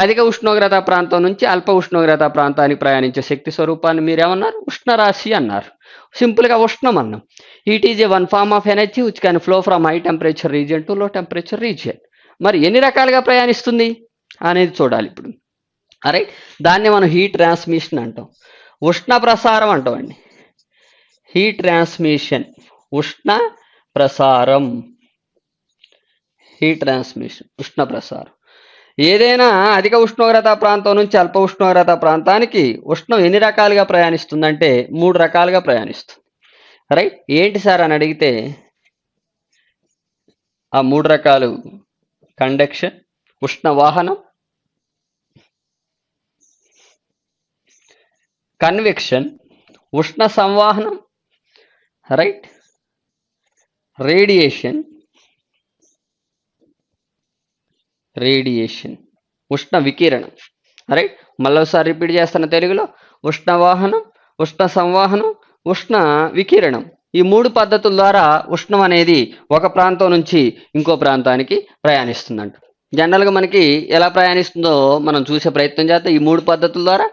అధిక ఉష్ణోగ్రత ప్రాంతం నుంచి అల్ప ఉష్ణోగ్రత ప్రాంతానికి ప్రయాణించే శక్తి స్వరూపాన్ని మీరేమన్నారు? ఉష్ణరాశి అన్నారు. సింపుల్గా ఉష్ణం అన్నాం. Heat is a one form of energy which can flow from high temperature region to low temperature region మరి ఎన్ని రకాలుగా ప్రయాణిస్తుంది? అనేది చూడాలి ఇప్పుడు. అరే దాన్ని మనం హీట్ ట్రాన్స్మిషన్ అంటాం. ఉష్ణ ప్రసారం అంటామండి హీట్ ట్రాన్స్మిషన్ ఉష్ణ ప్రసారం. హీట్ ట్రాన్స్మిషన్ ఉష్ణ ప్రసారం. ఏదైనా అధిక ఉష్ణోగ్రత ప్రాంతం నుంచి అల్ప ఉష్ణోగ్రత ప్రాంతానికి ఉష్ణం ఎన్ని రకాలుగా ప్రయాణిస్తుందంటే మూడు రకాలుగా ప్రయాణిస్తుంది. రైట్? ఏంటి సార్ అని అడిగితే ఆ మూడు రకాలు కండక్షన్ ఉష్ణ వాహనం కన్వెక్షన్ ఉష్ణ సంవాహనం రైట్? Radiation radiation. ఉష్ణ వికిరణం. రైట్ మళ్ళీసారి రిపీట్ చేస్తున్న తెలుగులో. ఉష్ణ వాహనం ఉష్ణ సంవాహనం ఉష్ణ వికిరణం. ఈ మూడు పద్ధతుల ద్వారా ఉష్ణం అనేది ఒక ప్రాంతం నుంచి ఇంకో ప్రాంతానికి ప్రయాణిస్తుందంట. జనరల్గా మనకి ఎలా ప్రయాణిస్తుందో మనం చూసే ప్రయత్నం చేద్దాం. ఈ మూడు పద్ధతుల ద్వారా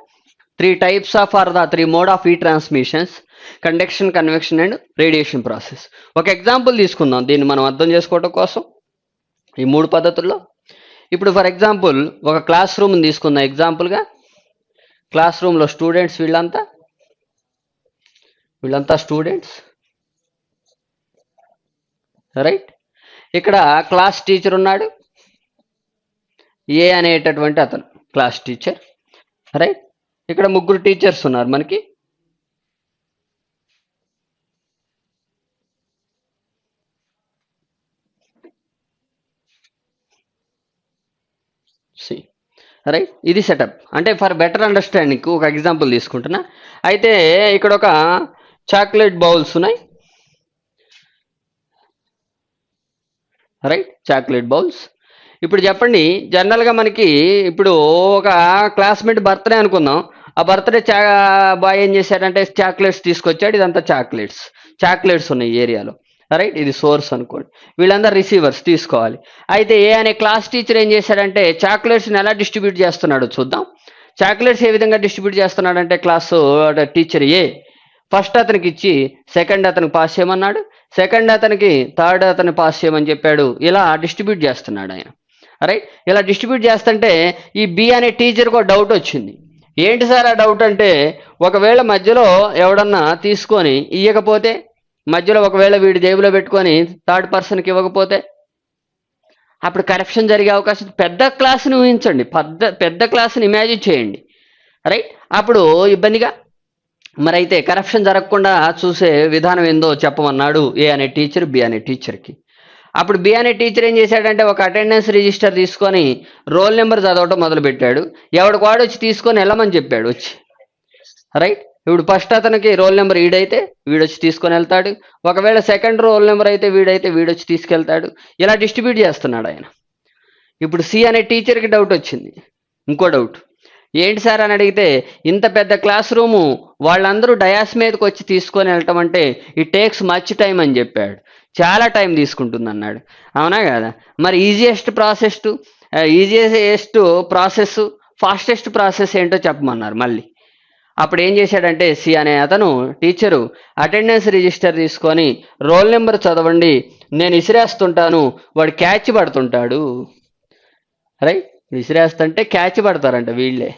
three types of or the three mode of ఈ transmissions conduction convection and radiation process ఒక ఎగ్జాంపుల్ తీసుకుందాం. దీన్ని మనం అర్థం చేసుకోవడం కోసం. ఈ మూడు పద్ధతుల్లో ఇప్పుడు ఫర్ ఎగ్జాంపుల్ ఒక క్లాస్ రూమ్ తీసుకుందాం. ఎగ్జాంపుల్గా క్లాస్ రూమ్లో స్టూడెంట్స్ వీళ్ళంతా? వీళ్ళంతా స్టూడెంట్స్ రైట్ ఇక్కడ క్లాస్ టీచర్ ఉన్నాడు. ఏ అనేటటువంటి అతను క్లాస్ టీచర్ రైట్ ఇక్కడ ముగ్గురు టీచర్స్ ఉన్నారు మనకి సి రైట్ ఇది సెటప్ అంటే ఫర్ బెటర్ అండర్స్టాండింగ్ ఒక ఎగ్జాంపుల్ తీసుకుంటున్నా. అయితే ఇక్కడ ఒక చాక్లెట్ బౌల్స్ ఉన్నాయి. రైట్ చాక్లెట్ బౌల్స్ ఇప్పుడు చెప్పండి జనరల్గా మనకి ఇప్పుడు ఒక క్లాస్మేట్ బర్త్డే అనుకుందాం. ఆ బర్త్డే చా బాయ్ ఏం చేశాడంటే చాక్లెట్స్ తీసుకొచ్చాడు. ఇదంతా చాక్లెట్స్ చాక్లెట్స్ ఉన్నాయి ఏరియాలో. రైట్? ఇది సోర్స్ అనుకోండి. వీళ్ళందరూ రిసీవర్స్ తీసుకోవాలి. అయితే ఏ అనే క్లాస్ టీచర్ ఏం చేశాడంటే చాక్లెట్స్ని ఎలా డిస్ట్రిబ్యూట్ చేస్తున్నాడో చూద్దాం. చాక్లెట్స్ ఏ విధంగా డిస్ట్రిబ్యూట్ చేస్తున్నాడంటే క్లాస్ టీచర్ ఏ ఫస్ట్ అతనికి ఇచ్చి సెకండ్ అతనికి పాస్ చేయమన్నాడు సెకండ్ అతనికి థర్డ్ అతను పాస్ చేయమని చెప్పాడు. ఇలా డిస్ట్రిబ్యూట్ చేస్తున్నాడు ఆయన. రైట్? ఇలా డిస్ట్రిబ్యూట్ చేస్తుంటే ఈ బి అనే టీచర్కి ఒక డౌట్ వచ్చింది. ఏంటి సార్ ఆ డౌట్ అంటే ఒకవేళ మధ్యలో ఎవడన్నా తీసుకొని ఇవ్వకపోతే మధ్యలో ఒకవేళ వీడి జేబులో పెట్టుకొని థర్డ్ పర్సన్కి ఇవ్వకపోతే అప్పుడు కరప్షన్ జరిగే అవకాశం పెద్ద క్లాస్ని ఊహించండి. పెద్ద పెద్ద క్లాస్ని ఇమాజిన్ చేయండి. రైట్ అప్పుడు ఇబ్బందిగా. మరి అయితే కరప్షన్ జరగకుండా చూసే విధానం ఏందో చెప్పమన్నాడు ఏ అనే టీచర్ బి అనే టీచర్కి అప్పుడు బి అనే టీచర్ ఏం చేశాడంటే ఒక అటెండెన్స్ రిజిస్టర్ తీసుకొని రోల్ నెంబర్ చదవటం మొదలుపెట్టాడు. ఎవడికి వాడు వచ్చి తీసుకొని వెళ్ళమని చెప్పాడు. వచ్చి. రైట్ ఇప్పుడు ఫస్ట్ అతనికి రోల్ నెంబర్ వీడైతే వీడొచ్చి తీసుకొని వెళ్తాడు. ఒకవేళ సెకండ్ రోల్ నెంబర్ అయితే వీడైతే వీడొచ్చి తీసుకెళ్తాడు. ఇలా డిస్ట్రిబ్యూట్ చేస్తున్నాడు ఆయన. ఇప్పుడు సి అనే టీచర్కి డౌట్ వచ్చింది. ఇంకో డౌట్. ఏంటి సార్ అని అడిగితే ఇంత పెద్ద క్లాస్ రూము వాళ్ళందరూ డయాస్ మీదకి వచ్చి తీసుకొని వెళ్ళటం అంటే ఇట్ టేక్స్ మచ్ టైం అని చెప్పాడు. చాలా టైం తీసుకుంటుంది అన్నాడు అవునా కదా? మరి easiest process easiest process fastest process ఏంటో చెప్పమన్నారు మళ్ళీ. అప్పుడు ఏం చేశాడంటే సి అనే అతను టీచరు అటెండెన్స్ రిజిస్టర్ తీసుకొని రోల్ నెంబర్ చదవండి నేను ఇసిరేస్తుంటాను వాడు క్యాచ్ పడుతుంటాడు. రైట్? విసిరేస్తుంటే క్యాచ్ పడతారంట వీళ్ళే.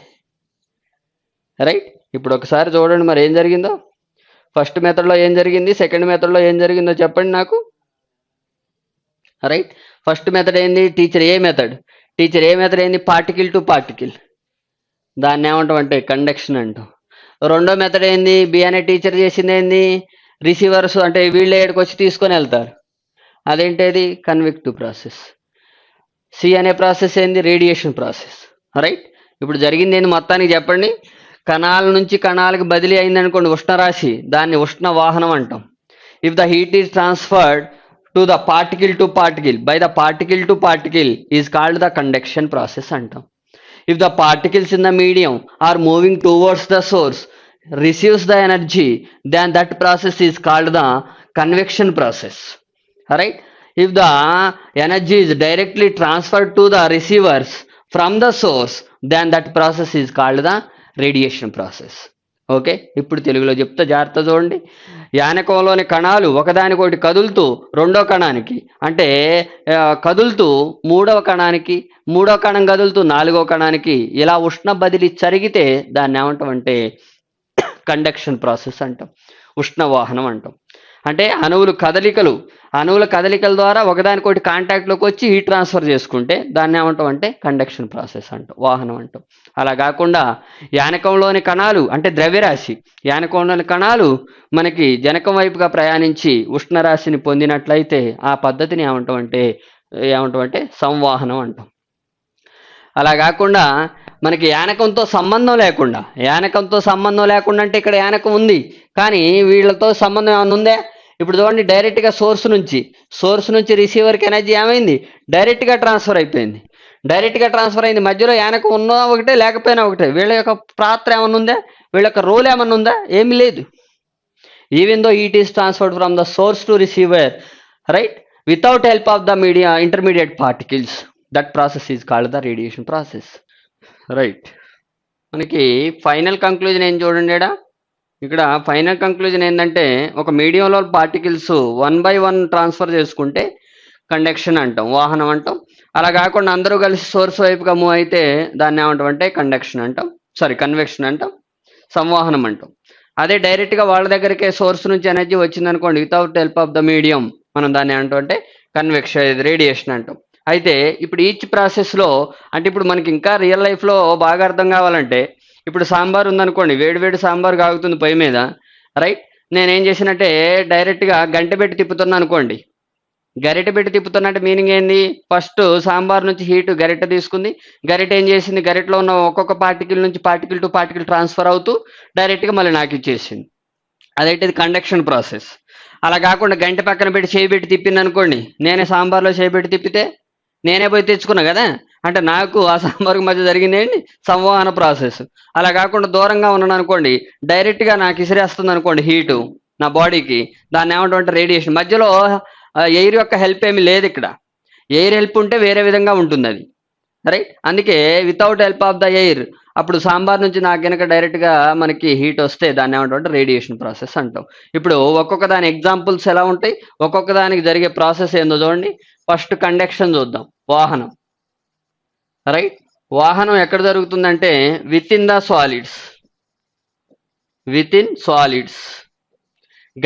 రైట్? ఇప్పుడు ఒకసారి చూడండి మరి ఏం జరిగిందో. ఫస్ట్ మెథడ్లో ఏం జరిగింది? సెకండ్ మెథడ్లో ఏం జరిగిందో చెప్పండి నాకు. రైట్? ఫస్ట్ మెథడ్ ఏంది? Teacher A method? Teacher A method ఏంది? Particle to particle. దాన్ని ఏమంటాం అంటే కండక్షన్ అంటాం. రెండో మెథడ్ ఏంది? బి అనే టీచర్ చేసింది ఏంది? రిసీవర్స్ అంటే వీళ్ళ ఏడుకు వచ్చి తీసుకొని వెళ్తారు. అదేంటది? కన్విక్టివ్ ప్రాసెస్ సి అనే ప్రాసెస్ ఏంది? రేడియేషన్ ప్రాసెస్ రైట్ ఇప్పుడు జరిగింది ఏంది? మొత్తానికి చెప్పండి. కణాల నుంచి కణాలకు బదిలీ అయింది అనుకోండి ఉష్ణరాశి. దాన్ని ఉష్ణ వాహనం అంటాం. If the heat is transferred to the particle to particle by the particle to particle is called the conduction process అంటాం. if the particles in the medium are moving towards the source receives the energy then that process is called the convection process. All right if the energy is directly transferred to the receivers from the source then that process is called the radiation process. Okay? ఇప్పుడు తెలుగులో చెప్తా జాగ్రత్త చూడండి. యానకంలోని కణాలు ఒకదానికొకటి కదులుతూ రెండో కణానికి అంటే కదులుతూ మూడవ కణానికి మూడో కణం కదులుతూ నాలుగో కణానికి ఇలా ఉష్ణ బదిలీ జరిగితే దాన్ని ఏమంటామంటే కండక్షన్ ప్రాసెస్ అంటాం. ఉష్ణవాహనం అంటాం. అంటే అణువులు కదలికలు అణువుల కదలికల ద్వారా ఒకదానికొకటి కాంటాక్ట్లోకి వచ్చి హీట్ ట్రాన్స్ఫర్ చేసుకుంటే దాన్ని ఏమంటాం అంటే కండక్షన్ ప్రాసెస్ అంటాం వాహనం అంటాం. అలా కాకుండా యానకంలోని కణాలు అంటే ద్రవ్యరాశి యానకంలోని కణాలు మనకి జనకం వైపుగా ప్రయాణించి ఉష్ణరాశిని పొందినట్లయితే ఆ పద్ధతిని ఏమంటాం అంటే ఏమంటాం అంటే సంవాహనం అంటాం. అలా కాకుండా మనకి యానకంతో సంబంధం లేకుండా యానకంతో సంబంధం లేకుండా అంటే ఇక్కడ యానకం ఉంది కానీ వీళ్ళతో సంబంధం ఏమైనా ఉందా? ఇప్పుడు చూడండి డైరెక్ట్గా సోర్స్ నుంచి సోర్స్ నుంచి రిసీవర్కి ఎనర్జీ ఏమైంది? డైరెక్ట్గా ట్రాన్స్ఫర్ అయిపోయింది. డైరెక్ట్గా ట్రాన్స్ఫర్ అయింది. మధ్యలో ఆయనకు ఉన్నా ఒకటే లేకపోయినా ఒకటే. వీళ్ళ యొక్క పాత్ర ఏమన్నా ఉందా? వీళ్ళ యొక్క రోల్ ఏమన్నా ఉందా? ఏమీ లేదు. Even though it is transferred from the source to receiver right without help of the media intermediate particles that process is called the radiation process right మనకి ఫైనల్ కంక్లూజన్ ఏం చూడండి ఇక్కడ ఫైనల్ కంక్లూజన్ ఏంటంటే ఒక మీడియంలో particles one by one transfer చేసుకుంటే కండక్షన్ అంటాం వాహనం అంటాం. అలా కాకుండా అందరూ కలిసి సోర్స్ వైపుగా మూవ్ అయితే దాన్ని ఏమంటాం అంటే కండక్షన్ అంటాం సారీ కన్వెక్షన్ అంటాం సంవాహనం అంటాం. అదే డైరెక్ట్గా వాళ్ళ దగ్గరికే సోర్స్ నుంచి ఎనర్జీ వచ్చింది అనుకోండి without help of the medium మనం దాన్ని ఏమంటాం అంటే కన్వెక్షన్ రేడియేషన్ అంటాం. అయితే ఇప్పుడు ఈచ్ ప్రాసెస్లో అంటే ఇప్పుడు మనకి ఇంకా రియల్ లైఫ్లో బాగా అర్థం కావాలంటే ఇప్పుడు సాంబార్ ఉందనుకోండి వేడి వేడి సాంబార్ కాగుతుంది పొయ్యి మీద రైట్ నేనేం చేసినట్టే డైరెక్ట్గా గంట పెట్టి తిప్పుతున్నా అనుకోండి గరిటె పెట్టి తిప్పుతున్నట్టు మీనింగ్ ఏంది? ఫస్ట్ సాంబార్ నుంచి హీట్ గరిటె తీసుకుంది. గరిటె ఏం చేసింది? గరిటెలో ఉన్న ఒక్కొక్క పార్టికల్ నుంచి పార్టికల్ టు పార్టికల్ ట్రాన్స్ఫర్ అవుతూ డైరెక్ట్గా మళ్ళీ నాకు ఇచ్చేసింది. అదైతే ఇది కండక్షన్ ప్రాసెస్ అలా కాకుండా గంట పక్కన పెట్టి చేయి పెట్టి తిప్పింది అనుకోండి నేనే సాంబార్లో చేయి పెట్టి తిప్పితే నేనే పోయి తెచ్చుకున్నా కదా? అంటే నాకు ఆ సాంబార్కి మధ్య జరిగింది ఏంటి? సంవహన ప్రాసెస్ అలా కాకుండా దూరంగా ఉన్నాను అనుకోండి డైరెక్ట్గా నాకు ఇసిరేస్తుంది అనుకోండి హీటు నా బాడీకి దాన్ని ఏమంటామంటే రేడియేషన్ మధ్యలో ఎయిర్ యొక్క హెల్ప్ ఏమీ లేదు ఇక్కడ. ఎయిర్ హెల్ప్ ఉంటే వేరే విధంగా ఉంటుంది అది రైట్ అందుకే without help of the air అప్పుడు సాంబార్ నుంచి నాకు కనుక డైరెక్ట్గా మనకి హీట్ వస్తే దాన్ని ఏమంటాం రేడియేషన్ ప్రాసెస్ అంటాం. ఇప్పుడు ఒక్కొక్క దాని ఎగ్జాంపుల్స్ ఎలా ఉంటాయి? ఒక్కొక్క దానికి జరిగే ప్రాసెస్ ఏందో చూడండి. ఫస్ట్ కండక్షన్ చూద్దాం. వాహనం. రైట్ వాహనం ఎక్కడ జరుగుతుందంటే within the solids within solids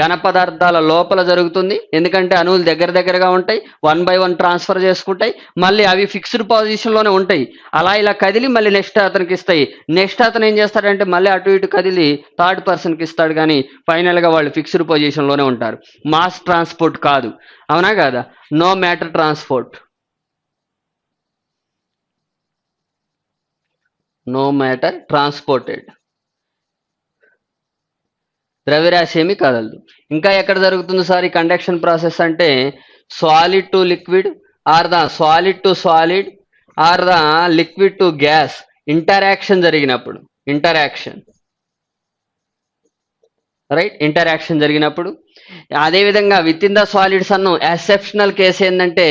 ఘన పదార్థాల లోపల జరుగుతుంది. ఎందుకంటే అణువులు దగ్గర దగ్గరగా ఉంటాయి. వన్ బై వన్ ట్రాన్స్ఫర్ చేసుకుంటాయి. మళ్ళీ అవి ఫిక్స్డ్ పొజిషన్లోనే ఉంటాయి. అలా ఇలా కదిలి మళ్ళీ నెక్స్ట్ అతనికి ఇస్తాయి. నెక్స్ట్ అతను ఏం చేస్తాడంటే మళ్ళీ అటు ఇటు కదిలి థర్డ్ పర్సన్కి ఇస్తాడు. కానీ ఫైనల్గా వాళ్ళు ఫిక్స్డ్ పొజిషన్లోనే ఉంటారు. మాస్ ట్రాన్స్పోర్ట్ కాదు. అవునా కాదా? No matter transport. No matter transported. ద్రవ్యరాశి ఏమి కదలదు. ఇంకా ఎక్కడ జరుగుతుంది సార్ ఈ కండక్షన్ ప్రాసెస్ అంటే solid to liquid or the solid to solid or the liquid to gas interaction జరిగినప్పుడు ఇంటరాక్షన్. రైట్? ఇంటరాక్షన్ జరిగినప్పుడు. అదేవిధంగా విత్ ఇన్ ద సాలిడ్స్ అన్ను ఎక్సెప్షనల్ కేసు ఏంటంటే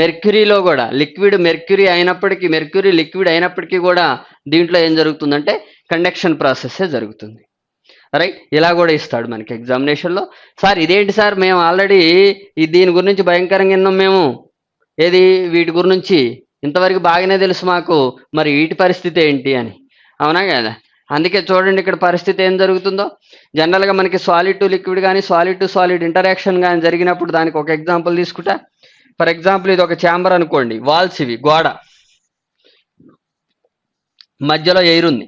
మెర్క్యూరీలో కూడా లిక్విడ్ మెర్క్యూరీ అయినప్పటికీ మెర్క్యూరీ లిక్విడ్ అయినప్పటికీ కూడా దీంట్లో ఏం జరుగుతుందంటే కండక్షన్ ప్రాసెస్ జరుగుతుంది. రైట్ ఇలా కూడా ఇస్తాడు మనకి ఎగ్జామినేషన్లో సార్ ఇదేంటి సార్? మేము ఆల్రెడీ ఈ దీని గురించి భయంకరంగా విన్నాం మేము. ఏది? వీటి గురించి. ఇంతవరకు బాగానే తెలుసు మాకు. మరి వీటి పరిస్థితి ఏంటి అని. అవునా కదా? అందుకే చూడండి ఇక్కడ పరిస్థితి ఏం జరుగుతుందో. జనరల్గా మనకి సాలిడ్ టు లిక్విడ్ కానీ సాలిడ్ టు సాలిడ్ ఇంటరాక్షన్ కానీ జరిగినప్పుడు దానికి ఒక ఎగ్జాంపుల్ తీసుకుంటా. ఫర్ ఎగ్జాంపుల్ ఇది ఒక ఛాంబర్ అనుకోండి. వాల్స్ ఇవి గోడ. మధ్యలో ఎయిర్ ఉంది.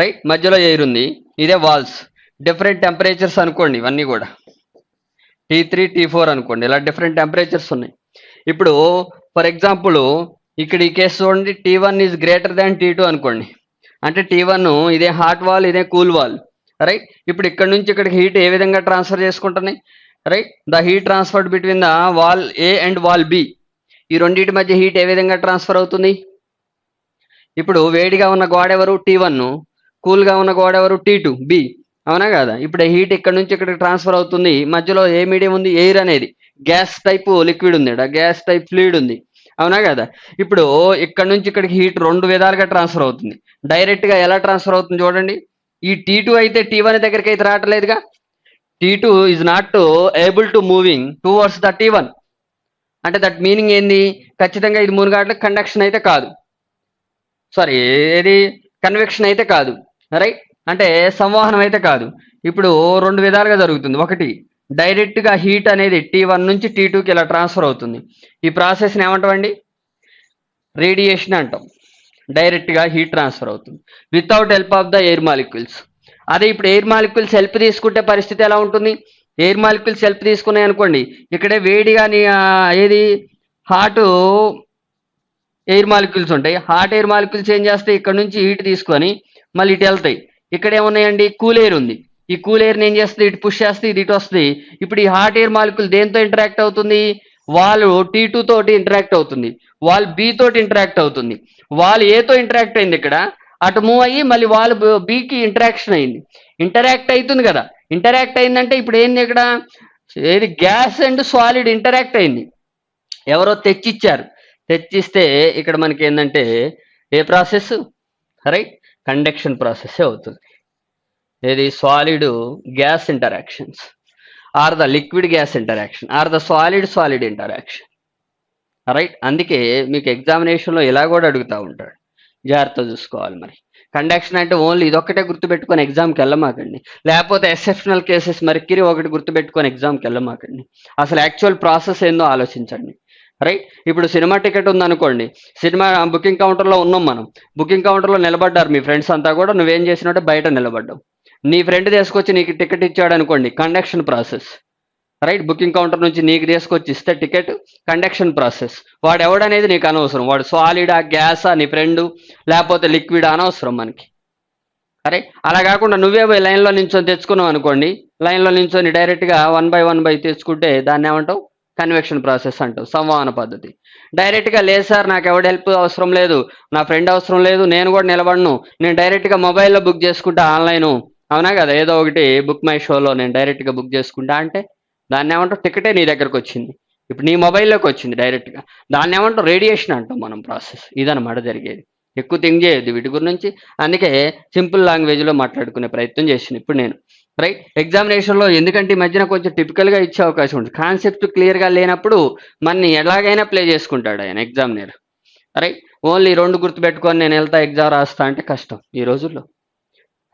రైట్ మధ్యలో ఎయిర్ ఉంది. ఇదే వాల్స్ డిఫరెంట్ టెంపరేచర్స్ అనుకోండి ఇవన్నీ కూడా. టీ త్రీ టీ ఫోర్ అనుకోండి. ఇలా డిఫరెంట్ టెంపరేచర్స్ ఉన్నాయి. ఇప్పుడు ఫర్ ఎగ్జాంపుల్ ఇక్కడ ఈ కేసు చూడండి. T one is greater than T two అనుకోండి. అంటే టీ వన్ ఇదే హాట్ వాల్ ఇదే కూల్ వాల్ రైట్ ఇప్పుడు ఇక్కడ నుంచి ఇక్కడికి హీట్ ఏ విధంగా ట్రాన్స్ఫర్ చేసుకుంటున్నాయి? Right the heat transferred between the wall A and wall B ఈ రెండింటి మధ్య హీట్ ఏ విధంగా ట్రాన్స్ఫర్ అవుతుంది? ఇప్పుడు వేడిగా ఉన్న గోడ ఎవరు? టీ వన్ కూల్గా ఉన్న గోడ ఎవరు? T two B. అవునా కదా? ఇప్పుడు హీట్ ఇక్కడ నుంచి ఇక్కడికి ట్రాన్స్ఫర్ అవుతుంది. మధ్యలో ఏ మీడియం ఉంది? ఎయిర్ అనేది. గ్యాస్ టైప్ లిక్విడ్ ఉంది గ్యాస్ టైప్ ఫ్లూయిడ్ ఉంది. అవునా కదా? ఇప్పుడు ఇక్కడ నుంచి ఇక్కడికి హీట్ రెండు విధాలుగా ట్రాన్స్ఫర్ అవుతుంది. డైరెక్ట్గా ఎలా ట్రాన్స్ఫర్ అవుతుంది చూడండి. ఈ టీ టూ అయితే టీ వన్ దగ్గరికి అయితే రావట్లేదుగా. T two is not able to moving towards the T one. అంటే దట్ మీనింగ్ ఏంది? ఖచ్చితంగా ఇది మూడు గంటలకు కండక్షన్ అయితే కాదు. సారీ ఏది? కన్వెక్షన్ అయితే కాదు. రైట్ అంటే సంవహనం అయితే కాదు. ఇప్పుడు రెండు విధాలుగా జరుగుతుంది. ఒకటి డైరెక్ట్గా హీట్ అనేది టీ వన్ నుంచి టీ టూకి ఇలా ట్రాన్స్ఫర్ అవుతుంది. ఈ ప్రాసెస్ని ఏమంటామండి? రేడియేషన్ అంటాం. డైరెక్ట్గా హీట్ ట్రాన్స్ఫర్ అవుతుంది. Without help of the air molecules అదే ఇప్పుడు ఎయిర్ మాలిక్యూల్స్ హెల్ప్ తీసుకుంటే పరిస్థితి ఎలా ఉంటుంది? ఎయిర్ మాలిక్యూల్స్ హెల్ప్ తీసుకున్నాయి అనుకోండి ఇక్కడే వేడిగా కానీ ఏది? హాట్ ఎయిర్ మాలిక్యూల్స్ ఉంటాయి. హాట్ ఎయిర్ మాలిక్యూల్స్ ఏం చేస్తాయి? ఇక్కడ నుంచి హీట్ తీసుకొని మళ్ళీ ఇటు వెళ్తాయి. ఇక్కడ ఏమున్నాయండి కూల్ ఎయిర్ ఉంది. ఈ కూల్ ఏం చేస్తుంది? ఇటు పుష్ చేస్తే ఇది ఇటు వస్తుంది. ఇప్పుడు ఈ హాట్ ఎయిర్ మాలిక్యూల్ దేంతో ఇంటరాక్ట్ అవుతుంది? వాళ్ళు టీ టూ తోటి ఇంటరాక్ట్ అవుతుంది. వాళ్ళు బి తోటి ఇంటరాక్ట్ అవుతుంది. వాళ్ళు ఏతో ఇంటరాక్ట్ అయింది ఇక్కడ. అటు మూవ్ అయ్యి మళ్ళీ వాళ్ళు బికి ఇంటరాక్షన్ అయింది. ఇంటరాక్ట్ అవుతుంది కదా. ఇంటరాక్ట్ అయిందంటే ఇప్పుడు ఏంది ఇక్కడ? ఏది? గ్యాస్ అండ్ సాలిడ్ ఇంటరాక్ట్ అయింది. ఎవరో తెచ్చిచ్చారు. తెచ్చిస్తే ఇక్కడ మనకి ఏంటంటే ఏ ప్రాసెస్? రైట్? కండక్షన్ ప్రాసెస్ అవుతుంది. ఏది? Solid gas interactions or the liquid gas interaction or the solid solid interaction right అందుకే మీకు ఎగ్జామినేషన్లో ఇలా కూడా అడుగుతూ ఉంటాడు. జాగ్రత్త చూసుకోవాలి మరి. కండక్షన్ అంటే ఓన్లీ ఇదొక్కటే గుర్తుపెట్టుకొని ఎగ్జామ్కి వెళ్ళమాకండి. లేకపోతే ఎక్సెప్షనల్ కేసెస్ మరికిరి ఒకటి గుర్తుపెట్టుకొని ఎగ్జామ్కి వెళ్ళమాకండి. అసలు యాక్చువల్ ప్రాసెస్ ఏందో ఆలోచించండి. రైట్ ఇప్పుడు సినిమా టికెట్ ఉందనుకోండి సినిమా బుకింగ్ కౌంటర్లో ఉన్నాం మనం. బుకింగ్ కౌంటర్లో నిలబడ్డారు మీ ఫ్రెండ్స్ అంతా కూడా నువ్వేం చేసినట్టే బయట నిలబడ్డావు. నీ ఫ్రెండ్ తీసుకొచ్చి నీకు టికెట్ ఇచ్చాడు అనుకోండి conduction process right booking counter నుంచి నీకు తీసుకొచ్చి ఇస్తే టికెట్ కండక్షన్ ప్రాసెస్ వాడు ఎవడనేది నీకు అనవసరం. వాడు సాలిడా గ్యాసా నీ ఫ్రెండ్ లేకపోతే లిక్విడ్ అనవసరం మనకి. అరే అలా కాకుండా నువ్వే పోయి లైన్లో నించొని తెచ్చుకున్నావు అనుకోండి లైన్లో నించొని డైరెక్ట్గా వన్ బై వన్ బై తెచ్చుకుంటే దాన్ని ఏమంటావు? కన్వెక్షన్ ప్రాసెస్ అంటూ సంవహన పద్ధతి. డైరెక్ట్గా లేదు సార్ నాకు ఎవడ హెల్ప్ అవసరం లేదు నా ఫ్రెండ్ అవసరం లేదు నేను కూడా నిలబడను. నేను డైరెక్ట్గా మొబైల్లో బుక్ చేసుకుంటా ఆన్లైన్ అవునా కదా? ఏదో ఒకటి బుక్ మై షోలో నేను డైరెక్ట్గా బుక్ చేసుకుంటా అంటే దాన్ని ఏమంటావు? టికెటే నీ దగ్గరకు వచ్చింది. ఇప్పుడు నీ మొబైల్లోకి వచ్చింది డైరెక్ట్గా దాన్ని ఏమంటాం రేడియేషన్ అంటాం మనం ప్రాసెస్ ఇదన్నమాట జరిగేది. ఎక్కువ థింక్ చేయొద్దు వీటి గురించి. అందుకే సింపుల్ లాంగ్వేజ్లో మాట్లాడుకునే ప్రయత్నం చేసింది ఇప్పుడు నేను రైట్ ఎగ్జామినేషన్లో ఎందుకంటే ఈ మధ్యన కొంచెం టిపికల్గా ఇచ్చే అవకాశం ఉంటుంది. కాన్సెప్ట్ క్లియర్గా లేనప్పుడు మనని ఎలాగైనా ప్లే చేసుకుంటాడు ఆయన ఎగ్జామినర్ రైట్ ఓన్లీ రెండు గుర్తుపెట్టుకొని నేను వెళ్తా ఎగ్జామ్ రాస్తా అంటే కష్టం ఈ రోజుల్లో.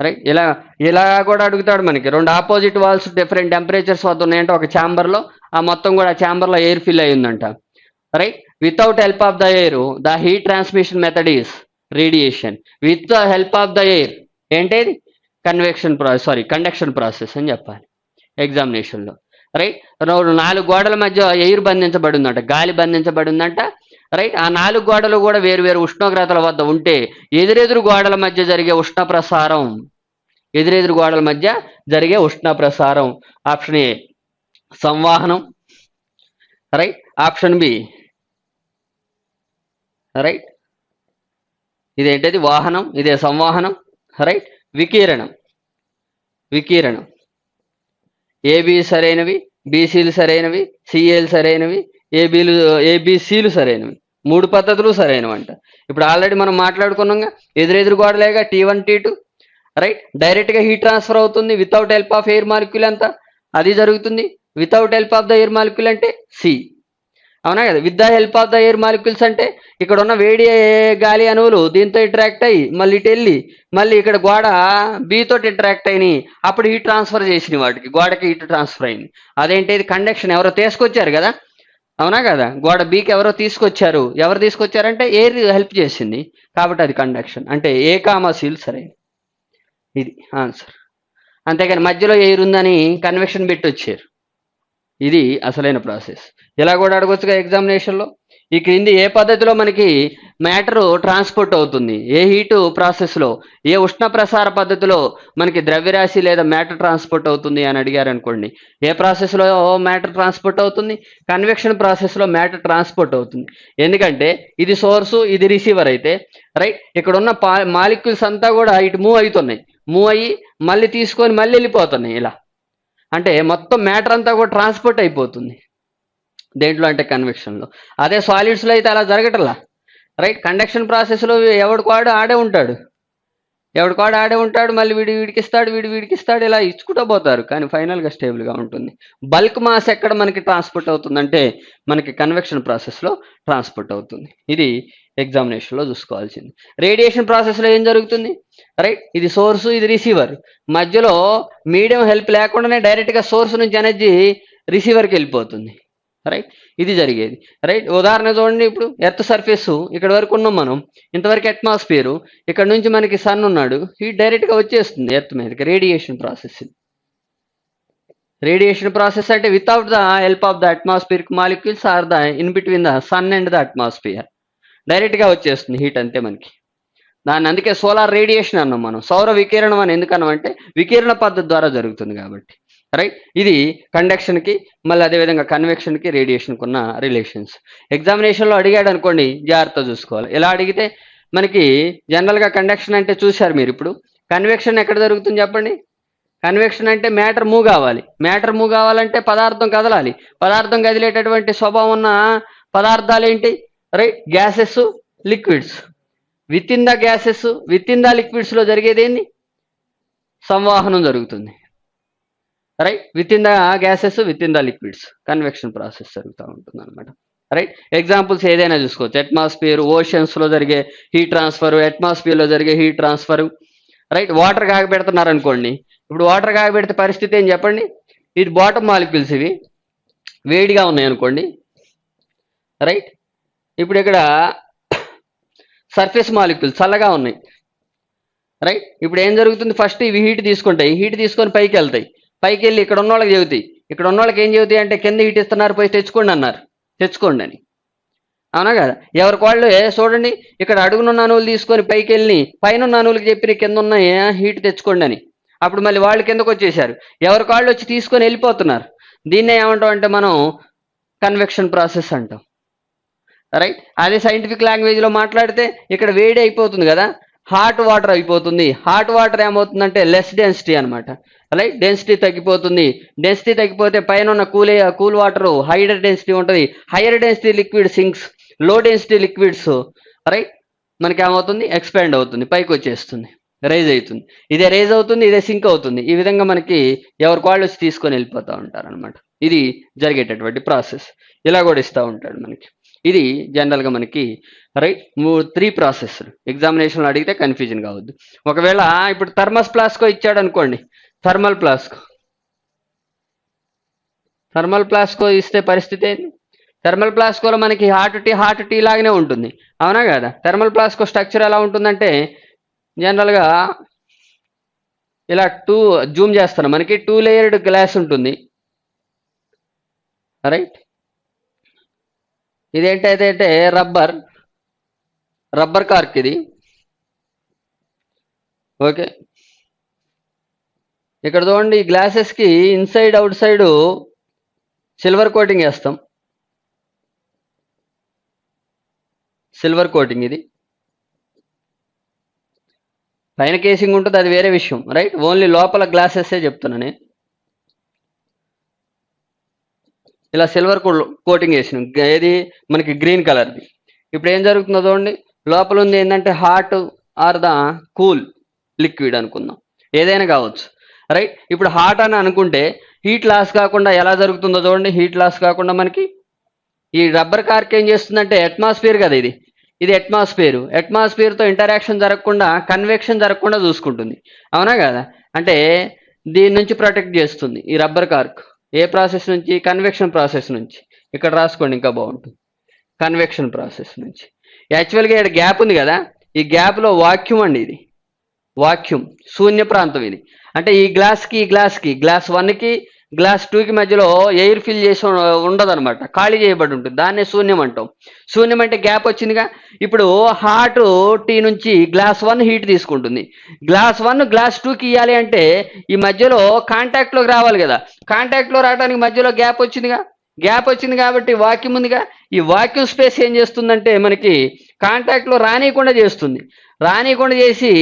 రైట్ ఇలా ఇలా కూడా అడుగుతాడు మనకి. రెండు ఆపోజిట్ వాల్స్ డిఫరెంట్ టెంపరేచర్స్ వద్ద ఉన్నాయంటే ఒక ఛాంబర్లో ఆ మొత్తం కూడా ఛాంబర్లో air fill అయ్యిందంట right without help of the air the heat transmission method is radiation with the help of the air ఏంటేది? Convection process sorry conduction process అని చెప్పాలి. ఎగ్జామినేషన్లో రైట్ నాలుగు గోడల మధ్య ఎయిర్ బంధించబడి ఉందంట గాలి బంధించబడి ఉందంట రైట్ ఆ నాలుగు గోడలు కూడా వేరు వేరు ఉష్ణోగ్రతల వద్ద ఉంటే ఎదురెదురు గోడల మధ్య జరిగే ఉష్ణ ప్రసారం ఎదురెదురు గోడల మధ్య జరిగే ఉష్ణ ప్రసారం ఆప్షన్ ఏ సంవాహనం. రైట్ ఆప్షన్ బి రైట్ ఇదేంటది? వాహనం. ఇదే సంవాహనం. రైట్ వికీరణం. వికీరణం. ఏబి సరైనవి బీసీలు సరైనవి సిఏలు సరైనవి ఏబీలు ఏబిసిలు సరైనవి. మూడు పద్ధతులు సరైనవంట. ఇప్పుడు ఆల్రెడీ మనం మాట్లాడుకున్నాం ఎదురెదురు గోడలేగా T one T two right? డైరెక్ట్గా హీట్ ట్రాన్స్ఫర్ అవుతుంది without help of air molecule అంతా అది జరుగుతుంది without help of the air molecule అంటే సి. అవునా కదా? With the help of the air molecules అంటే ఇక్కడ ఉన్న వేడి గాలి అణువులు దీంతో ఇంటరాక్ట్ అయ్యి మళ్ళీ ఇటు వెళ్ళి మళ్ళీ ఇక్కడ గోడ B తోటి ఇంటరాక్ట్ అయినాయి. అప్పుడు హీట్ ట్రాన్స్ఫర్ చేసినాయి వాటికి. గోడకి హీట్ ట్రాన్స్ఫర్ అయింది. అదేంటి? ఇది కండక్షన్ ఎవరో తీసుకొచ్చారు కదా? అవునా కదా? గోడ బీకి ఎవరో తీసుకొచ్చారు. ఎవరు తీసుకొచ్చారంటే ఎయిర్ హెల్ప్ చేసింది. కాబట్టి అది కండక్షన్ అంటే ఏ కామా సీల్ సరే. ఇది ఆన్సర్ అంతేకాని మధ్యలో ఎయిర్ ఉందని కన్వెక్షన్ పెట్టి వచ్చారు. ఇది అసలైన ప్రాసెస్. ఇలా కూడా అడగొచ్చుగా ఎగ్జామినేషన్లో? ఈ క్రింది ఏ పద్ధతిలో మనకి మ్యాటరు ట్రాన్స్పోర్ట్ అవుతుంది? ఏ హీటు ప్రాసెస్లో? ఏ ఉష్ణ ప్రసార పద్ధతిలో మనకి ద్రవ్యరాశి లేదా మ్యాటర్ ట్రాన్స్పోర్ట్ అవుతుంది అని అడిగారు అనుకోండి ఏ ప్రాసెస్లో మ్యాటర్ ట్రాన్స్పోర్ట్ అవుతుంది? కన్వెక్షన్ ప్రాసెస్లో మ్యాటర్ ట్రాన్స్పోర్ట్ అవుతుంది. ఎందుకంటే ఇది సోర్సు ఇది రిసీవర్ అయితే రైట్? ఇక్కడ ఉన్న మాలిక్యూల్స్ అంతా కూడా ఇటు మూవ్ అవుతున్నాయి. మూవ్ అయ్యి మళ్ళీ తీసుకొని మళ్ళీ వెళ్ళిపోతున్నాయి. ఇలా. అంటే మొత్తం మ్యాటర్ అంతా కూడా ట్రాన్స్పోర్ట్ అయిపోతుంది. దేంట్లో అంటే కన్వెక్షన్లో. అదే సాలిడ్స్లో అయితే అలా జరగటలా? రైట్? కండక్షన్ ప్రాసెస్లో ఎవడికాడు ఆడే ఉంటాడు. ఎవడికాడు ఆడే ఉంటాడు మళ్ళీ వీడి వీడికిస్తాడు వీడి వీడికిస్తాడు ఇలా ఇచ్చుకుంటూ పోతారు. కానీ ఫైనల్గా స్టేబుల్గా ఉంటుంది. బల్క్ మాస్ ఎక్కడ మనకి ట్రాన్స్పోర్ట్ అవుతుందంటే మనకి కన్వెక్షన్ ప్రాసెస్లో ట్రాన్స్పోర్ట్ అవుతుంది. ఇది ఎగ్జామినేషన్లో చూసుకోవాల్సింది. రేడియేషన్ ప్రాసెస్లో ఏం జరుగుతుంది? రైట్ ఇది సోర్స్ ఇది రిసీవర్ మధ్యలో మీడియం హెల్ప్ లేకుండానే డైరెక్ట్గా సోర్స్ నుంచి ఎనర్జీ రిసీవర్కి వెళ్ళిపోతుంది. రైట్ ఇది జరిగేది. రైట్ ఉదాహరణ చూడండి ఇప్పుడు ఎర్త్ సర్ఫేస్ ఇక్కడ వరకు ఉన్నాం మనం. ఇంతవరకు అట్మాస్ఫియర్ ఇక్కడ నుంచి మనకి సన్ ఉన్నాడు. హీట్ డైరెక్ట్గా వచ్చేస్తుంది ఎర్త్ మీదకి. రేడియేషన్ ప్రాసెస్ రేడియేషన్ ప్రాసెస్ అంటే without the help of the atmosphere molecules or the in between the sun and the atmosphere డైరెక్ట్గా వచ్చేస్తుంది హీట్ అంతే మనకి. దాన్ని అందుకే సోలార్ రేడియేషన్ అన్నాం మనం. సౌర వికిరణం అని ఎందుకు అంటే వికిరణ పద్ధతి ద్వారా జరుగుతుంది కాబట్టి. రైట్ ఇది కండక్షన్కి మళ్ళీ అదేవిధంగా కన్వెక్షన్కి రేడియేషన్కి ఉన్న రిలేషన్స్ ఎగ్జామినేషన్లో అడిగాడు అనుకోండి జాగ్రత్త చూసుకోవాలి. ఎలా అడిగితే మనకి జనరల్గా కండక్షన్ అంటే చూశారు మీరు ఇప్పుడు. కన్వెక్షన్ ఎక్కడ జరుగుతుంది చెప్పండి? కన్వెక్షన్ అంటే మ్యాటర్ మూవ్ కావాలి. మ్యాటర్ మూవ్ కావాలంటే పదార్థం కదలాలి. పదార్థం కదిలేటటువంటి స్వభావం ఉన్న పదార్థాలు ఏంటి? Right gases liquids within the gases within the లిక్విడ్స్లో జరిగేది ఏంది? సంవాహనం జరుగుతుంది. Right within the gases within the liquids convection process జరుగుతూ ఉంటుంది అనమాట రైట్ ఎగ్జాంపుల్స్ ఏదైనా చూసుకోవచ్చు. అట్మాస్ఫియర్ ఓషన్స్లో జరిగే హీట్ ట్రాన్స్ఫర్ అట్మాస్ఫియర్లో జరిగే హీట్ ట్రాన్స్ఫర్ రైట్ వాటర్ కాగబెడుతున్నారు అనుకోండి ఇప్పుడు వాటర్ కాగబెడితే పరిస్థితి ఏం చెప్పండి? ఇది బాటమ్ మాలిక్యూల్స్ ఇవి వేడిగా ఉన్నాయి అనుకోండి రైట్ ఇప్పుడు ఇక్కడ సర్ఫేస్ మాలిక్యూల్స్ చల్లగా ఉన్నాయి. రైట్ ఇప్పుడు ఏం జరుగుతుంది? ఫస్ట్ ఇవి హీట్ తీసుకుంటాయి. హీట్ తీసుకొని పైకి వెళ్తాయి. పైకి వెళ్ళి ఇక్కడ ఉన్న వాళ్ళకి చెబుతాయి. ఇక్కడ ఉన్న వాళ్ళకి ఏం చెబుతాయి అంటే కింద హీట్ ఇస్తున్నారు పోయి తెచ్చుకోండి అన్నారు. తెచ్చుకోండి అని. అవునా కదా? ఎవరికి వాళ్ళు చూడండి ఇక్కడ అడుగునున్న అణువులు తీసుకొని పైకి వెళ్ళి పైన ఉన్న చెప్పిన కింద ఉన్న హీట్ తెచ్చుకోండి అని. అప్పుడు మళ్ళీ వాళ్ళు కిందకు వచ్చేసారు ఎవరికి వాళ్ళు వచ్చి తీసుకొని వెళ్ళిపోతున్నారు? దీన్నే ఏమంటాం అంటే మనం కన్వెక్షన్ ప్రాసెస్ అంటాం. రైట్ అదే సైంటిఫిక్ లాంగ్వేజ్లో మాట్లాడితే ఇక్కడ వేడి అయిపోతుంది కదా? హాట్ వాటర్ అయిపోతుంది. హాట్ వాటర్ ఏమవుతుందంటే లెస్ డెన్సిటీ అనమాట రైట్ డెన్సిటీ తగ్గిపోతుంది. డెన్సిటీ తగ్గిపోతే పైన ఉన్న cool cool water higher density ఉంటుంది. హైయర్ డెన్సిటీ లిక్విడ్ సింక్స్లో డెన్సిటీ లిక్విడ్స్ రైట్ మనకి ఏమవుతుంది ఎక్స్పాండ్ అవుతుంది. పైకి వచ్చేస్తుంది. రైజ్ అవుతుంది. ఇదే రైజ్ అవుతుంది ఇదే సింక్ అవుతుంది. ఈ విధంగా మనకి ఎవరి వాళ్ళు వచ్చి తీసుకొని వెళ్ళిపోతూ ఉంటారు అనమాట ఇది జరిగేటటువంటి ప్రాసెస్ ఇలా కూడా ఇస్తూ ఉంటాడు మనకి. ఇది జనరల్గా మనకి రైట్ త్రీ ప్రాసెస్ ఎగ్జామినేషన్లో అడిగితే కన్ఫ్యూజన్ కావద్దు. ఒకవేళ ఇప్పుడు థర్మస్ ప్లాస్కో ఇచ్చాడు అనుకోండి. థర్మల్ ప్లాస్కో థర్మల్ ప్లాస్కో ఇస్తే పరిస్థితి ఏంటి థర్మల్ ప్లాస్కోలో మనకి హార్ట్ టీ హార్ట్ టీ లాగానే ఉంటుంది. అవునా కదా? థర్మల్ ప్లాస్కో స్ట్రక్చర్ ఎలా ఉంటుందంటే జనరల్గా ఇలా టూ జూమ్ చేస్తాను. మనకి టూ లేయర్డ్ గ్లాస్ ఉంటుంది. రైట్ ఇదేంటైతే రబ్బర్ రబ్బర్ కార్క్ ఇది. ఓకే. ఇక్కడ చూడండి ఈ గ్లాసెస్కి inside outside silver coating వేస్తాం. సిల్వర్ కోటింగ్ ఇది. పైన కేసింగ్ ఉంటుంది అది వేరే విషయం రైట్? ఓన్లీ లోపల గ్లాసెస్సే చెప్తున్నాను నేను. ఇలా సిల్వర్ కోటింగ్ వేసినాం ఏది? మనకి గ్రీన్ కలర్ది ఇప్పుడు ఏం జరుగుతుందో చూడండి. లోపల ఉంది ఏంటంటే hot or the cool liquid అనుకుందాం. ఏదైనా కావచ్చు. రైట్ ఇప్పుడు హాట్ అని అనుకుంటే హీట్ లాస్ కాకుండా ఎలా జరుగుతుందో చూడండి. హీట్ లాస్ కాకుండా మనకి ఈ రబ్బర్ కార్క్ ఏం చేస్తుందంటే అట్మాస్ఫియర్ కదా ఇది. ఇది అట్మాస్ఫియర్ అట్మాస్ఫియర్తో ఇంటరాక్షన్ జరగకుండా కన్వెక్షన్ జరగకుండా చూసుకుంటుంది. అవునా కదా? అంటే దీని నుంచి ప్రొటెక్ట్ చేస్తుంది ఈ రబ్బర్ కార్క్ ఏ ప్రాసెస్ నుంచి? కన్వెక్షన్ ప్రాసెస్ నుంచి. ఇక్కడ రాసుకోండి ఇంకా బాగుంటుంది. కన్వెక్షన్ ప్రాసెస్ నుంచి. యాక్చువల్గా ఇక్కడ గ్యాప్ ఉంది కదా? ఈ గ్యాప్లో వాక్యూమ్ అండి ఇది. వాక్యూమ్ శూన్య ప్రాంతం ఇది. అంటే ఈ గ్లాస్కి ఈ గ్లాస్కి గ్లాస్ వన్కి గ్లాస్ టూకి మధ్యలో ఎయిర్ ఫిల్ చేసి ఉండదు అనమాట ఖాళీ చేయబడి ఉంటుంది. దాన్నే శూన్యం అంటాం. శూన్యం అంటే గ్యాప్ వచ్చిందిగా. ఇప్పుడు హాట్ టీ నుంచి గ్లాస్ వన్ హీట్ తీసుకుంటుంది. గ్లాస్ వన్ గ్లాస్ టూకి ఇవ్వాలి అంటే ఈ మధ్యలో కాంటాక్ట్లోకి రావాలి కదా. కాంటాక్ట్లో రావడానికి మధ్యలో గ్యాప్ వచ్చిందిగా. గ్యాప్ వచ్చింది కాబట్టి వాక్యూమ్ ఉందిగా. ఈ వాక్యూమ్ స్పేస్ ఏం చేస్తుందంటే మనకి కాంటాక్ట్లో రానియకుండా చేస్తుంది. రానియకుండా చేసి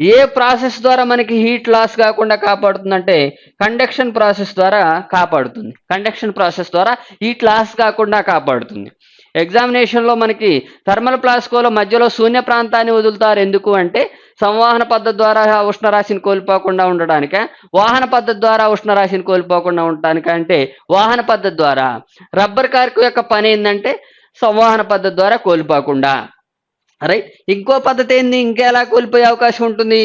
ఏ ప్రాసెస్ ద్వారా మనకి హీట్ లాస్ కాకుండా కాపాడుతుందంటే కండక్షన్ ప్రాసెస్ ద్వారా కాపాడుతుంది. కండక్షన్ ప్రాసెస్ ద్వారా హీట్ లాస్ కాకుండా కాపాడుతుంది. ఎగ్జామినేషన్లో మనకి థర్మల్ ప్లాస్కోలో మధ్యలో శూన్య ప్రాంతాన్ని వదులుతారు. ఎందుకు అంటే సంవాహన పద్ధతి ద్వారా ఉష్ణరాశిని కోల్పోకుండా ఉండడానిక వాహన పద్ధతి ద్వారా ఉష్ణరాశిని కోల్పోకుండా ఉండటానిక? అంటే వాహన పద్ధతి ద్వారా. రబ్బర్ కార్కు యొక్క పని ఏంటంటే సంవాహన పద్ధతి ద్వారా కోల్పోకుండా. రైట్ ఇంకో పద్ధతి ఏంది? ఇంకెలా కోల్పోయే అవకాశం ఉంటుంది?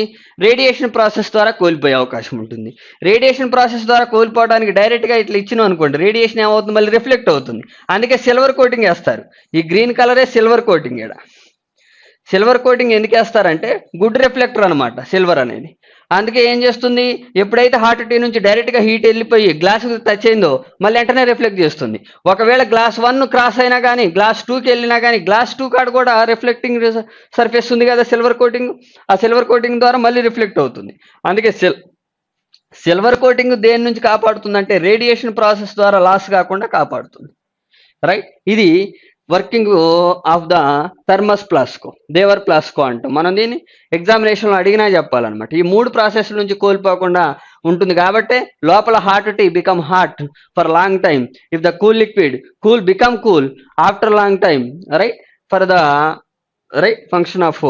రేడియేషన్ ప్రాసెస్ ద్వారా కోల్పోయే అవకాశం ఉంటుంది. రేడియేషన్ ప్రాసెస్ ద్వారా కోల్పోవడానికి డైరెక్ట్గా ఇట్లా ఇచ్చినాం అనుకోండి రేడియేషన్ ఏమవుతుంది? మళ్ళీ రిఫ్లెక్ట్ అవుతుంది. అందుకే సిల్వర్ కోటింగ్ వేస్తారు. ఈ గ్రీన్ కలరే సిల్వర్ కోటింగ్ ఇక్కడ సిల్వర్ కోటింగ్ ఎందుకు వేస్తారంటే గుడ్ రిఫ్లెక్టర్ అనమాట సిల్వర్ అనేది. అందుకే ఏం చేస్తుంది? ఎప్పుడైతే హార్ట్ టీ నుంచి డైరెక్ట్గా హీట్ వెళ్ళిపోయి గ్లాస్ టచ్ అయిందో మళ్ళీ వెంటనే రిఫ్లెక్ట్ చేస్తుంది. ఒకవేళ గ్లాస్ వన్ క్రాస్ అయినా కానీ గ్లాస్ టూకి వెళ్ళినా కానీ గ్లాస్ టూ కాడ కూడా రిఫ్లెక్టింగ్ సర్ఫేస్ ఉంది కదా సిల్వర్ కోటింగ్ ఆ సిల్వర్ కోటింగ్ ద్వారా మళ్ళీ రిఫ్లెక్ట్ అవుతుంది. అందుకే సిల్ సిల్వర్ కోటింగ్ దేని నుంచి కాపాడుతుందంటే రేడియేషన్ ప్రాసెస్ ద్వారా లాస్ కాకుండా కాపాడుతుంది. రైట్ ఇది working of the thermos flask Dewar flask అంటాం. మనం దీన్ని ఎగ్జామినేషన్లో అడిగినా చెప్పాలన్నమాట. ఈ మూడు ప్రాసెస్ నుంచి కోల్పోకుండా ఉంటుంది కాబట్టి లోపల hot tea become hot for long time. If the cool liquid cool become cool after long time right? For the right? Function of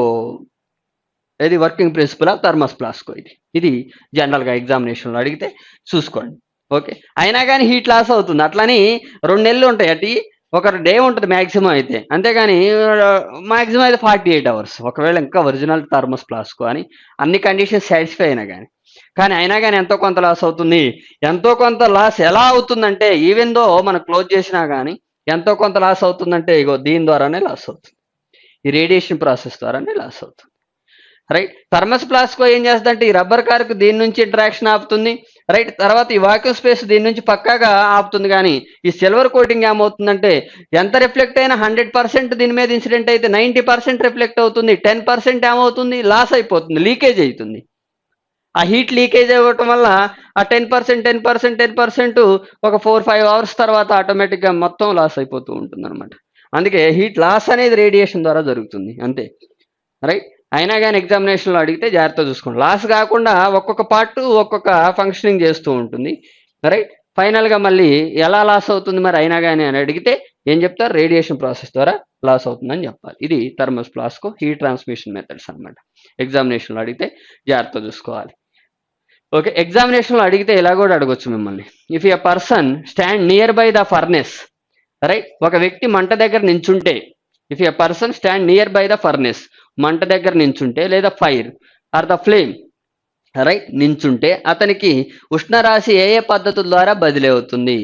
ఇది working principle of thermos flask ఇది. ఇది జనరల్గా ఎగ్జామినేషన్లో అడిగితే చూసుకోండి. ఓకే? అయినా కానీ హీట్ లాస్ అవుతుంది. అట్లని రెండు నెలలు ఉంటాయి. అటు ఒక డే ఉంటుంది మ్యాక్సిమం అయితే. అంతేగాని మ్యాక్సిమం అయితే ఫార్టీ ఎయిట్ అవర్స్ ఒకవేళ ఇంకా ఒరిజినల్ థర్మస్ ప్లాస్కో అని అన్ని కండిషన్స్ సాటిస్ఫై అయినా కానీ కానీ అయినా కానీ ఎంతో కొంత లాస్ అవుతుంది. ఎంతో కొంత లాస్ ఎలా అవుతుందంటే ఈవెన్ దో మనం క్లోజ్ చేసినా కానీ ఎంతో కొంత లాస్ అవుతుందంటే ఇగో దీని ద్వారానే లాస్ అవుతుంది. ఈ రేడియేషన్ ప్రాసెస్ ద్వారానే లాస్ అవుతుంది. రైట్ థర్మస్ ప్లాస్కో ఏం చేస్తుందంటే ఈ రబ్బర్ కార్కు దీని నుంచి ఇంట్రాక్షన్ ఆపుతుంది. రైట్ తర్వాత ఈ వాక్యూమ్ స్పేస్ దీని నుంచి పక్కాగా ఆపుతుంది కానీ ఈ సిల్వర్ కోటింగ్ ఏమవుతుందంటే ఎంత రిఫ్లెక్ట్ అయినా హండ్రెడ్ పర్సెంట్ దీని మీద ఇన్సిడెంట్ అయితే నైంటీ పర్సెంట్ రిఫ్లెక్ట్ అవుతుంది టెన్ పర్సెంట్ ఏమవుతుంది లాస్ అయిపోతుంది లీకేజ్ అవుతుంది. ఆ హీట్ లీకేజ్ అవ్వటం వల్ల ఆ ten percent ten percent ten percent ఒక ఫోర్ ఫైవ్ అవర్స్ తర్వాత ఆటోమేటిక్గా మొత్తం లాస్ అయిపోతూ ఉంటుంది అనమాట అందుకే హీట్ లాస్ అనేది రేడియేషన్ ద్వారా జరుగుతుంది అంతే. రైట్? అయినా కానీ ఎగ్జామినేషన్లో అడిగితే జాగ్రత్త చూసుకోండి. లాస్ కాకుండా ఒక్కొక్క పార్ట్ ఒక్కొక్క ఫంక్షనింగ్ చేస్తూ ఉంటుంది. రైట్ ఫైనల్గా మళ్ళీ ఎలా లాస్ అవుతుంది మరి అయినా కానీ అని అడిగితే ఏం చెప్తారు? రేడియేషన్ ప్రాసెస్ ద్వారా లాస్ అవుతుందని చెప్పాలి. ఇది thermos flask heat transmission methods అనమాట ఎగ్జామినేషన్లో అడిగితే జాగ్రత్త చూసుకోవాలి. ఓకే ఎగ్జామినేషన్లో అడిగితే ఇలా కూడా అడగొచ్చు మిమ్మల్ని. If a person stand near by the furnace right ఒక వ్యక్తి మంట దగ్గర నించుంటే if a person stand near by the furnace మంట దగ్గర నించుంటే లేదా fire or the flame right నించుంటే అతనికి ఉష్ణరాశి ఏ ఏ పద్ధతుల ద్వారా బదిలీ అవుతుంది?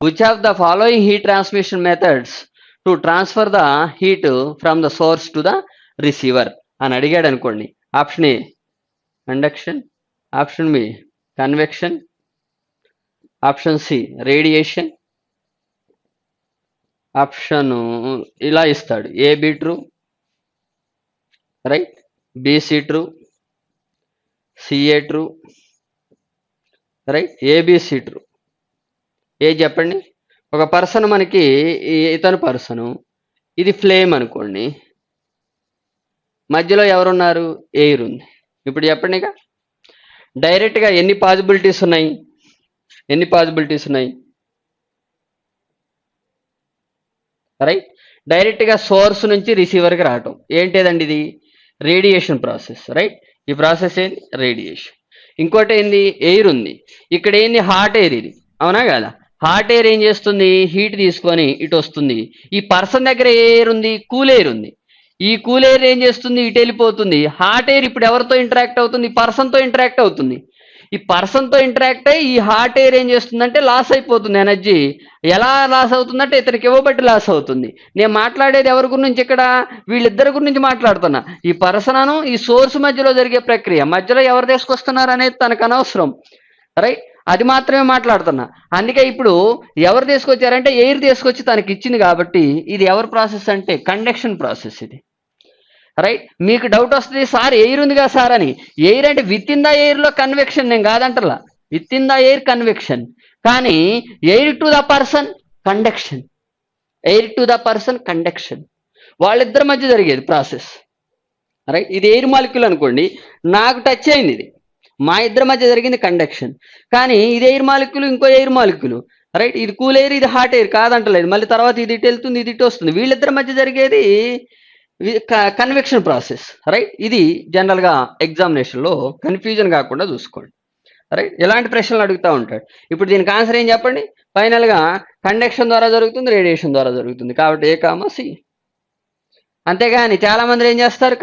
Which of the following heat transmission methods to transfer the heat from the source to the receiver అని అడిగాడు అనుకోండి. Option A conduction option B convection option C radiation option ఇలా ఇస్తాడు. A B true right? BC true CA true right? ABC true ఏ చెప్పండి. ఒక person మనకి ఇతను person ఇది ఫ్లేమ్ అనుకోండి. మధ్యలో ఎవరున్నారు? ఎయిర్ ఉంది. ఇప్పుడు చెప్పండి ఇక. డైరెక్ట్గా ఎన్ని పాసిబిలిటీస్ ఉన్నాయి? ఎన్ని పాసిబిలిటీస్ ఉన్నాయి? రైట్? డైరెక్ట్గా సోర్స్ నుంచి రిసీవర్కి రావటం. ఏంటిదండి ఇది? Radiation process right? ఈ ప్రాసెస్ ఏంది? రేడియేషన్. ఇంకోటి ఏంది? ఎయిర్ ఉంది. ఇక్కడ ఏంది? హాట్ ఎయిర్ ఇది. అవునా కదా? హాట్ ఎయిర్ ఏం చేస్తుంది? హీట్ తీసుకొని ఇటు వస్తుంది. ఈ పర్సన్ దగ్గర ఏ ఎయిర్ ఉంది? కూల్ ఎయిర్ ఉంది. ఈ కూల్ ఎయిర్ ఏం చేస్తుంది? ఇటు వెళ్ళిపోతుంది. హాట్ ఎయిర్ ఇప్పుడు ఎవరితో ఇంటరాక్ట్ అవుతుంది? పర్సన్తో ఇంటరాక్ట్ అవుతుంది. ఈ పర్సన్తో ఇంటరాక్ట్ అయ్యి ఈ హార్ట్ ఎయిర్ ఏం చేస్తుందంటే లాస్ అయిపోతుంది ఎనర్జీ. ఎలా లాస్ అవుతుందంటే ఇతనికి ఇవ్వబట్టి లాస్ అవుతుంది. నేను మాట్లాడేది ఎవరి గురించి ఇక్కడ? వీళ్ళిద్దరి గురించి మాట్లాడుతున్నా. ఈ పర్సనను ఈ సోర్స్ మధ్యలో జరిగే ప్రక్రియ మధ్యలో ఎవరు తీసుకొస్తున్నారు అనేది తనకు అనవసరం. రైట్? అది మాత్రమే మాట్లాడుతున్నా. అందుకే ఇప్పుడు ఎవరు తీసుకొచ్చారంటే ఎయిర్ తీసుకొచ్చి తనకి ఇచ్చింది కాబట్టి ఇది ఎవరి ప్రాసెస్ అంటే కండక్షన్ ప్రాసెస్ ఇది. రైట్ మీకు డౌట్ వస్తుంది సార్ ఎయిర్ ఉంది కదా సార్ అని. ఎయిర్ అంటే విత్ ఇన్ ద ఎయిర్లో కన్వెక్షన్ నేను కాదంటలా within the air convection కానీ air to the person conduction air to the person conduction వాళ్ళిద్దరి మధ్య జరిగేది ప్రాసెస్ రైట్ ఇది ఎయిర్ మాలిక్యూల్ అనుకోండి నాకు టచ్ అయింది ఇది. మా ఇద్దరి మధ్య జరిగింది కండక్షన్ కానీ ఇది ఎయిర్ మాలిక్యూల్ ఇంకో ఎయిర్ మాలిక్యూల్ రైట్ ఇది కూల్ ఎయిర్ ఇది హాట్ ఎయిర్ కాదంటలేదు. మళ్ళీ తర్వాత ఇది ఇటు వెళ్తుంది ఇది ఇటు వస్తుంది. వీళ్ళిద్దరి మధ్య జరిగేది కన్వెక్షన్ ప్రాసెస్ రైట్ ఇది జనరల్గా ఎగ్జామినేషన్లో కన్ఫ్యూజన్ కాకుండా చూసుకోండి రైట్ ఎలాంటి ప్రశ్నలు అడుగుతూ ఉంటాడు? ఇప్పుడు దీనికి ఆన్సర్ ఏం చెప్పండి? ఫైనల్గా కండక్షన్ ద్వారా జరుగుతుంది రేడియేషన్ ద్వారా జరుగుతుంది. కాబట్టి ఏ కామా సి అంతేగాని చాలా మంది ఏం చేస్తారు?